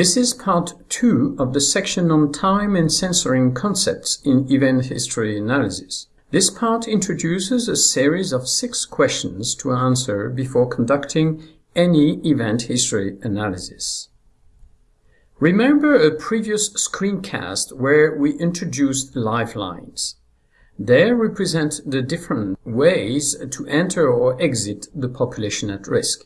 This is part two of the section on time and censoring concepts in event history analysis. This part introduces a series of six questions to answer before conducting any event history analysis. Remember a previous screencast where we introduced lifelines. They represent the different ways to enter or exit the population at risk.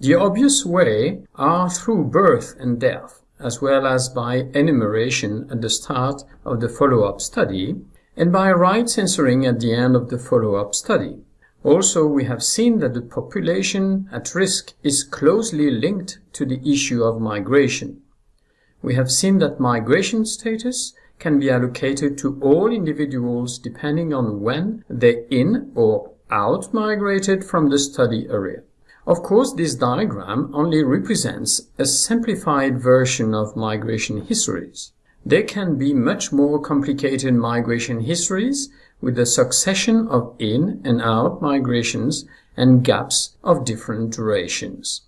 The hmm. obvious way are through birth and death, as well as by enumeration at the start of the follow-up study, and by right censoring at the end of the follow-up study. Also, we have seen that the population at risk is closely linked to the issue of migration. We have seen that migration status can be allocated to all individuals depending on when they in or out migrated from the study area. Of course, this diagram only represents a simplified version of migration histories. There can be much more complicated migration histories with a succession of in and out migrations and gaps of different durations.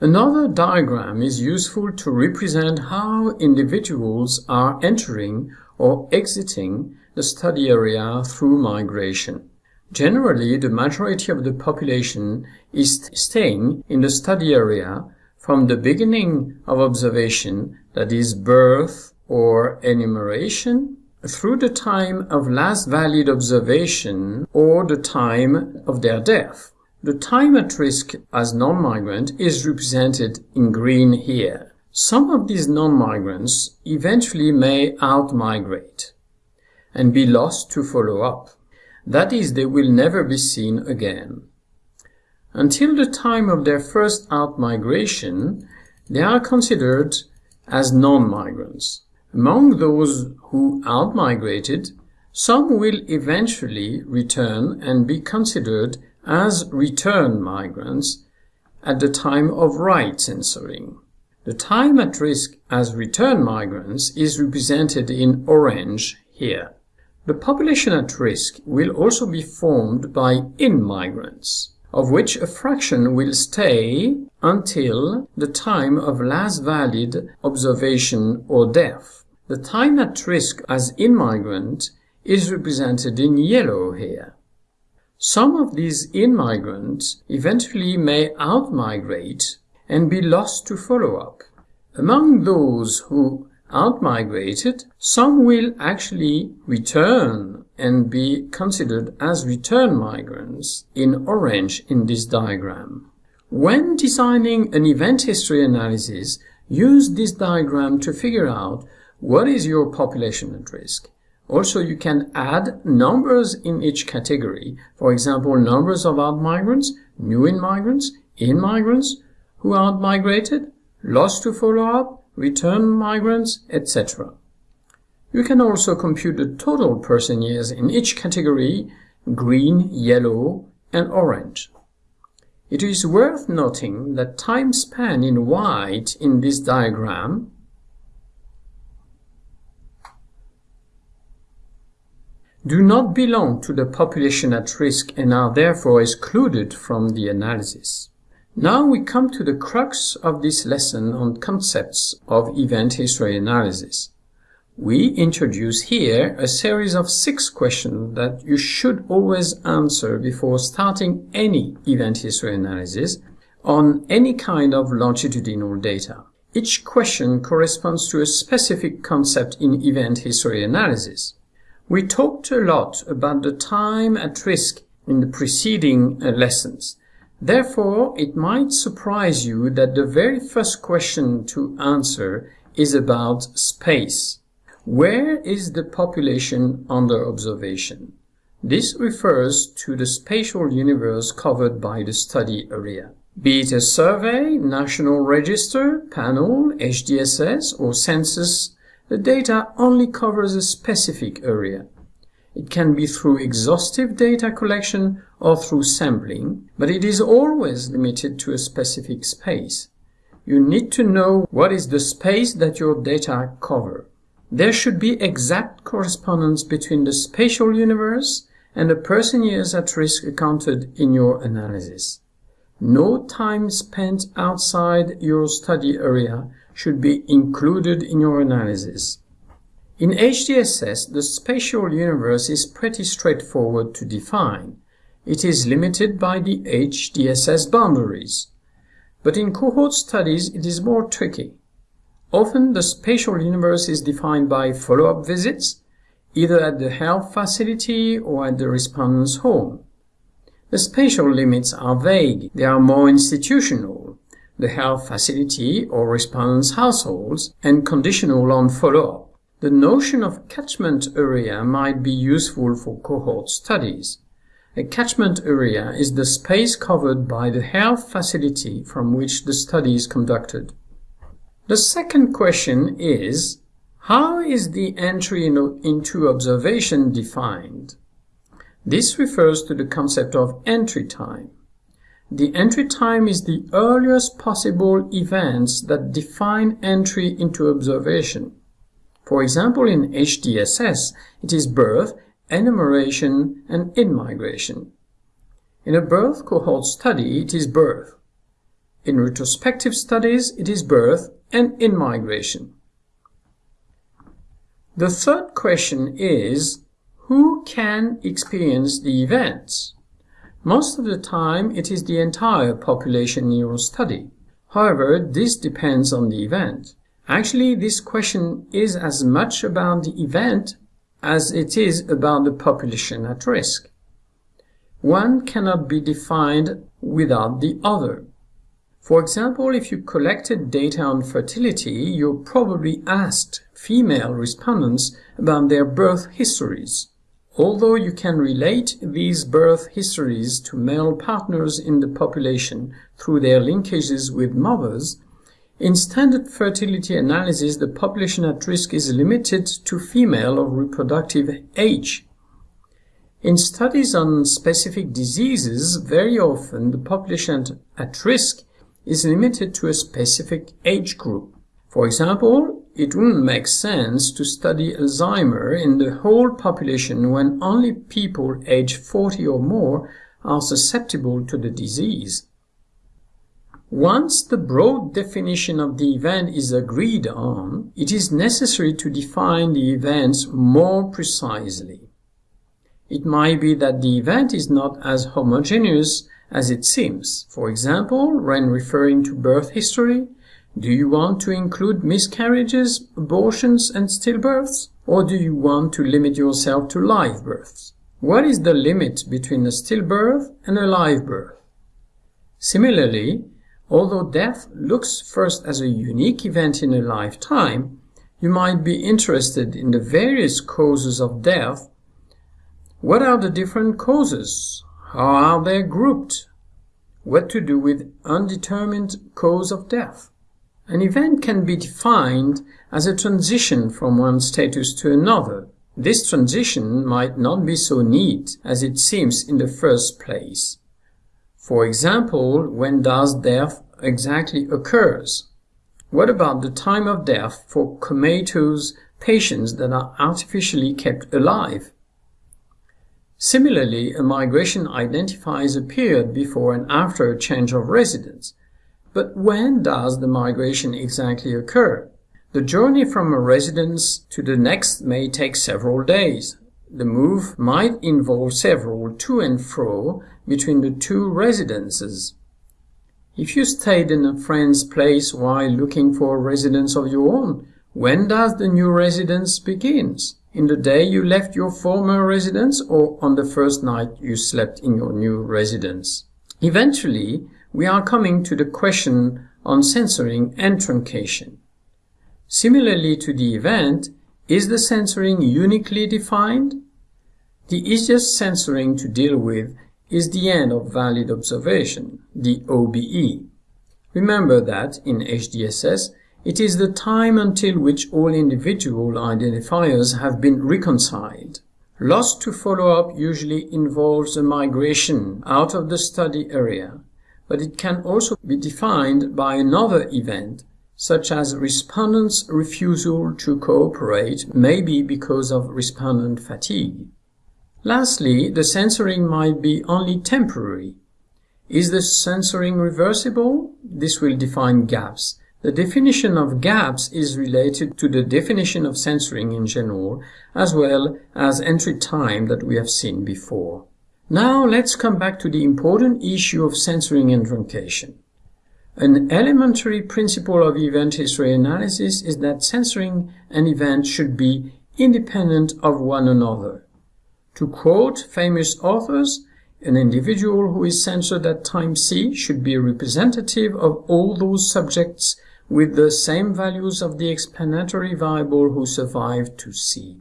Another diagram is useful to represent how individuals are entering or exiting the study area through migration. Generally, the majority of the population is staying in the study area from the beginning of observation, that is birth or enumeration, through the time of last valid observation or the time of their death. The time at risk as non-migrant is represented in green here. Some of these non-migrants eventually may out-migrate and be lost to follow up. That is, they will never be seen again. Until the time of their first out-migration, they are considered as non-migrants. Among those who out-migrated, some will eventually return and be considered as return migrants at the time of right censoring. The time at risk as return migrants is represented in orange here. The population at risk will also be formed by in-migrants, of which a fraction will stay until the time of last valid observation or death. The time at risk as in-migrant is represented in yellow here. Some of these in-migrants eventually may out-migrate and be lost to follow-up. Among those who out-migrated, some will actually return and be considered as return migrants in orange in this diagram. When designing an event history analysis, use this diagram to figure out what is your population at risk also, you can add numbers in each category. For example, numbers of out-migrants, new in-migrants, in-migrants who out-migrated, lost to follow-up, return migrants, etc. You can also compute the total person years in each category, green, yellow, and orange. It is worth noting that time span in white in this diagram do not belong to the population at risk and are therefore excluded from the analysis. Now we come to the crux of this lesson on concepts of event history analysis. We introduce here a series of six questions that you should always answer before starting any event history analysis on any kind of longitudinal data. Each question corresponds to a specific concept in event history analysis. We talked a lot about the time at risk in the preceding uh, lessons. Therefore, it might surprise you that the very first question to answer is about space. Where is the population under observation? This refers to the spatial universe covered by the study area. Be it a survey, national register, panel, HDSS, or census the data only covers a specific area. It can be through exhaustive data collection or through sampling, but it is always limited to a specific space. You need to know what is the space that your data cover. There should be exact correspondence between the spatial universe and the person years at risk accounted in your analysis. No time spent outside your study area should be included in your analysis. In HDSS, the spatial universe is pretty straightforward to define. It is limited by the HDSS boundaries. But in cohort studies, it is more tricky. Often the spatial universe is defined by follow-up visits, either at the health facility or at the respondent's home. The spatial limits are vague. They are more institutional, the health facility or respondent's households, and conditional on follow-up. The notion of catchment area might be useful for cohort studies. A catchment area is the space covered by the health facility from which the study is conducted. The second question is, how is the entry into observation defined? This refers to the concept of entry time. The entry time is the earliest possible events that define entry into observation. For example, in HDSS, it is birth, enumeration, and in-migration. In a birth cohort study, it is birth. In retrospective studies, it is birth and in-migration. The third question is, who can experience the events? Most of the time, it is the entire population your study. However, this depends on the event. Actually, this question is as much about the event as it is about the population at risk. One cannot be defined without the other. For example, if you collected data on fertility, you probably asked female respondents about their birth histories. Although you can relate these birth histories to male partners in the population through their linkages with mothers, in standard fertility analysis the population at risk is limited to female of reproductive age. In studies on specific diseases, very often the population at risk is limited to a specific age group. For example, it wouldn't make sense to study Alzheimer in the whole population when only people aged 40 or more are susceptible to the disease. Once the broad definition of the event is agreed on, it is necessary to define the events more precisely. It might be that the event is not as homogeneous as it seems. For example, when referring to birth history, do you want to include miscarriages, abortions, and stillbirths? Or do you want to limit yourself to live births? What is the limit between a stillbirth and a live birth? Similarly, although death looks first as a unique event in a lifetime, you might be interested in the various causes of death. What are the different causes? How are they grouped? What to do with undetermined cause of death? An event can be defined as a transition from one status to another. This transition might not be so neat as it seems in the first place. For example, when does death exactly occurs? What about the time of death for comatose patients that are artificially kept alive? Similarly, a migration identifies a period before and after a change of residence. But when does the migration exactly occur? The journey from a residence to the next may take several days. The move might involve several to and fro between the two residences. If you stayed in a friend's place while looking for a residence of your own, when does the new residence begins? In the day you left your former residence or on the first night you slept in your new residence? Eventually, we are coming to the question on censoring and truncation. Similarly to the event, is the censoring uniquely defined? The easiest censoring to deal with is the end of valid observation, the OBE. Remember that, in HDSS, it is the time until which all individual identifiers have been reconciled. Loss to follow-up usually involves a migration out of the study area, but it can also be defined by another event, such as respondent's refusal to cooperate, maybe because of respondent fatigue. Lastly, the censoring might be only temporary. Is the censoring reversible? This will define gaps The definition of gaps is related to the definition of censoring in general, as well as entry time that we have seen before. Now let's come back to the important issue of censoring and truncation. An elementary principle of event history analysis is that censoring an event should be independent of one another. To quote famous authors, an individual who is censored at time c should be representative of all those subjects with the same values of the explanatory variable who survived to C.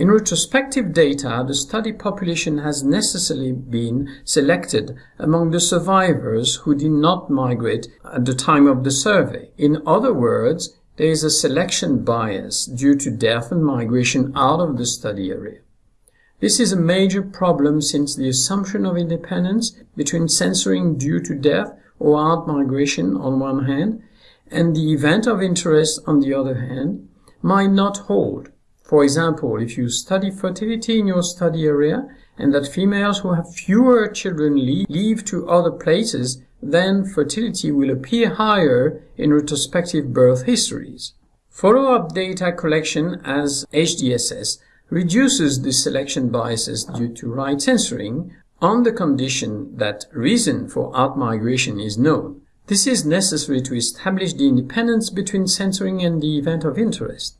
In retrospective data, the study population has necessarily been selected among the survivors who did not migrate at the time of the survey. In other words, there is a selection bias due to death and migration out of the study area. This is a major problem since the assumption of independence between censoring due to death or out migration on one hand and the event of interest, on the other hand, might not hold. For example, if you study fertility in your study area and that females who have fewer children leave to other places, then fertility will appear higher in retrospective birth histories. Follow-up data collection as HDSS reduces the selection biases due to right censoring on the condition that reason for outmigration is known. This is necessary to establish the independence between censoring and the event of interest.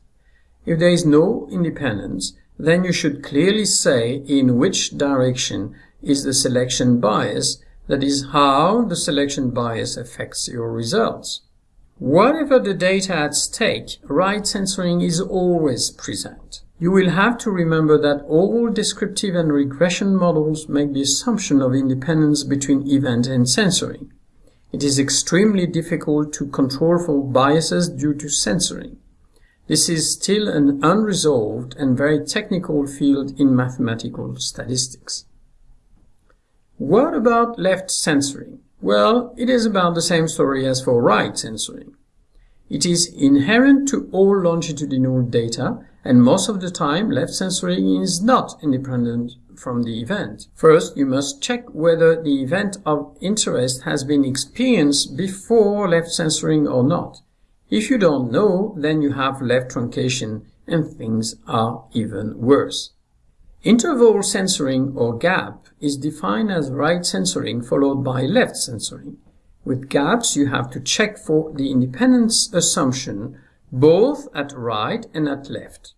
If there is no independence, then you should clearly say in which direction is the selection bias, that is, how the selection bias affects your results. Whatever the data at stake, right censoring is always present. You will have to remember that all descriptive and regression models make the assumption of independence between event and censoring. It is extremely difficult to control for biases due to censoring. This is still an unresolved and very technical field in mathematical statistics. What about left censoring? Well, it is about the same story as for right censoring. It is inherent to all longitudinal data, and most of the time left censoring is not independent from the event. First, you must check whether the event of interest has been experienced before left censoring or not. If you don't know, then you have left truncation and things are even worse. Interval censoring or gap is defined as right censoring followed by left censoring. With gaps, you have to check for the independence assumption both at right and at left.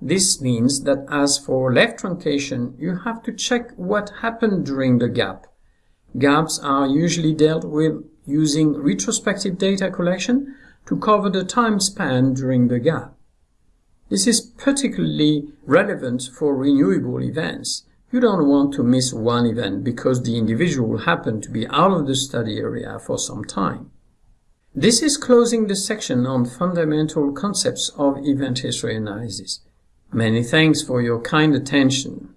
This means that as for left truncation, you have to check what happened during the gap. Gaps are usually dealt with using retrospective data collection to cover the time span during the gap. This is particularly relevant for renewable events. You don't want to miss one event because the individual happened to be out of the study area for some time. This is closing the section on fundamental concepts of event history analysis. Many thanks for your kind attention.